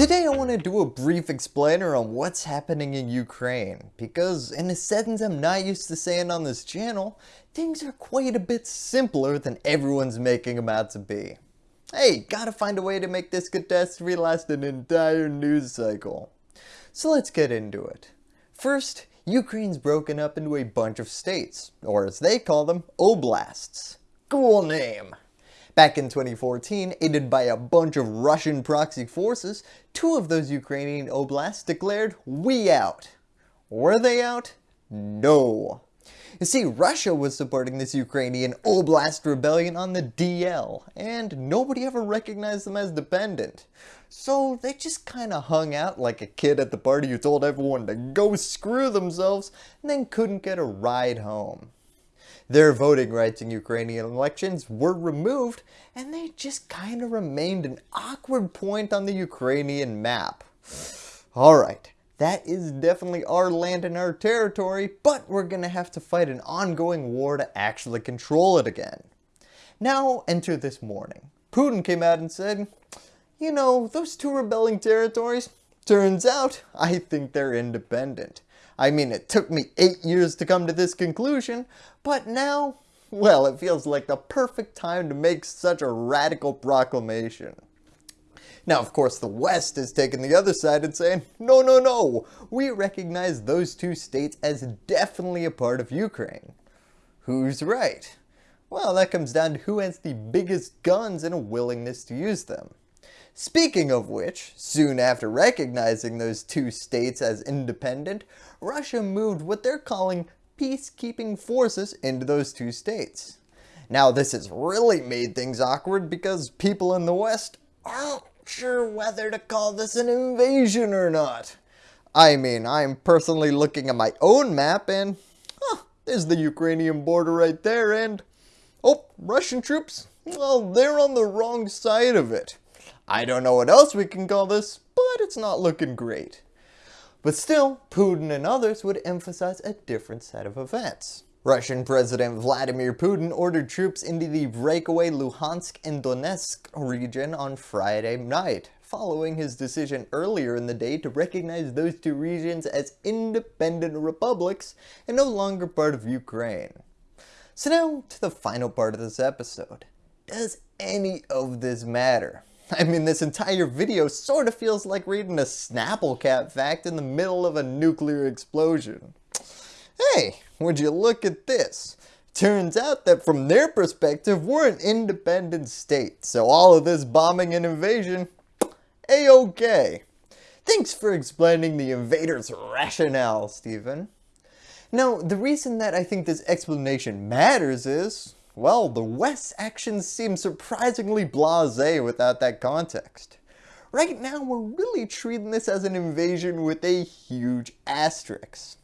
Today I want to do a brief explainer on what's happening in Ukraine because in a sentence I'm not used to saying on this channel, things are quite a bit simpler than everyone's making them out to be. Hey, gotta find a way to make this catastrophe last an entire news cycle. So let's get into it. First, Ukraine's broken up into a bunch of states, or as they call them, oblasts. Cool name. Back in 2014, aided by a bunch of Russian proxy forces, two of those Ukrainian oblasts declared, we out. Were they out? No. You see, Russia was supporting this Ukrainian Oblast rebellion on the DL, and nobody ever recognized them as dependent. So they just kinda hung out like a kid at the party who told everyone to go screw themselves and then couldn't get a ride home. Their voting rights in Ukrainian elections were removed and they just kinda remained an awkward point on the Ukrainian map. Alright, that is definitely our land and our territory, but we're going to have to fight an ongoing war to actually control it again. Now enter this morning. Putin came out and said, you know, those two rebelling territories, turns out I think they're independent. I mean, it took me eight years to come to this conclusion, but now, well, it feels like the perfect time to make such a radical proclamation. Now, of course, the West has taken the other side and saying, no, no, no, we recognize those two states as definitely a part of Ukraine. Who's right? Well, that comes down to who has the biggest guns and a willingness to use them. Speaking of which, soon after recognizing those two states as independent, Russia moved what they're calling peacekeeping forces into those two states. Now this has really made things awkward because people in the West aren't sure whether to call this an invasion or not. I mean, I'm personally looking at my own map and huh, there's the Ukrainian border right there and oh, Russian troops, well, they're on the wrong side of it. I don't know what else we can call this, but it's not looking great. But still, Putin and others would emphasize a different set of events. Russian President Vladimir Putin ordered troops into the breakaway Luhansk and Donetsk region on Friday night, following his decision earlier in the day to recognize those two regions as independent republics and no longer part of Ukraine. So now to the final part of this episode. Does any of this matter? I mean this entire video sort of feels like reading a Snapple Cap fact in the middle of a nuclear explosion. Hey, would you look at this? Turns out that from their perspective, we're an independent state, so all of this bombing and invasion, a-okay. Thanks for explaining the invader's rationale, Stephen. Now, the reason that I think this explanation matters is, well, the West's actions seem surprisingly blasé without that context. Right now, we're really treating this as an invasion with a huge asterisk.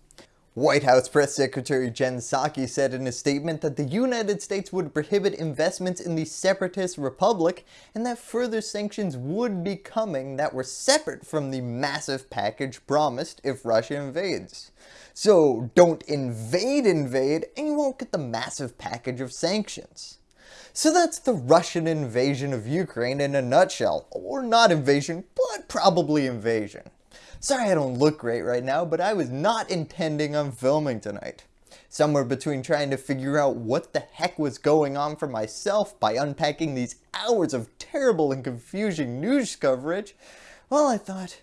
White House Press Secretary Jen Psaki said in a statement that the United States would prohibit investments in the separatist republic and that further sanctions would be coming that were separate from the massive package promised if Russia invades. So don't invade invade and you won't get the massive package of sanctions. So that's the Russian invasion of Ukraine in a nutshell, or not invasion, but probably invasion. Sorry I don't look great right now, but I was not intending on filming tonight. Somewhere between trying to figure out what the heck was going on for myself by unpacking these hours of terrible and confusing news coverage, well I thought,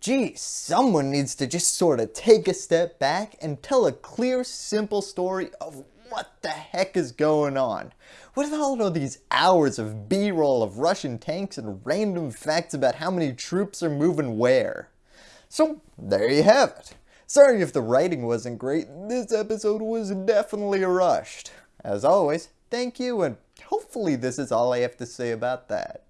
gee, someone needs to just sort of take a step back and tell a clear, simple story of what the heck is going on? What are all of these hours of b-roll of Russian tanks and random facts about how many troops are moving where? So there you have it. Sorry if the writing wasn't great, this episode was definitely rushed. As always, thank you and hopefully this is all I have to say about that.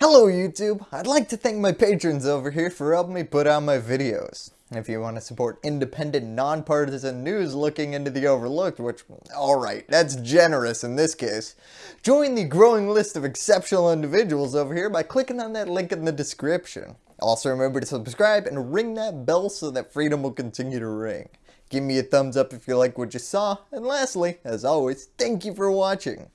Hello YouTube, I'd like to thank my patrons over here for helping me put out my videos. If you want to support independent, nonpartisan news looking into the overlooked, which, alright, that's generous in this case, join the growing list of exceptional individuals over here by clicking on that link in the description. Also remember to subscribe and ring that bell so that freedom will continue to ring. Give me a thumbs up if you like what you saw, and lastly, as always, thank you for watching.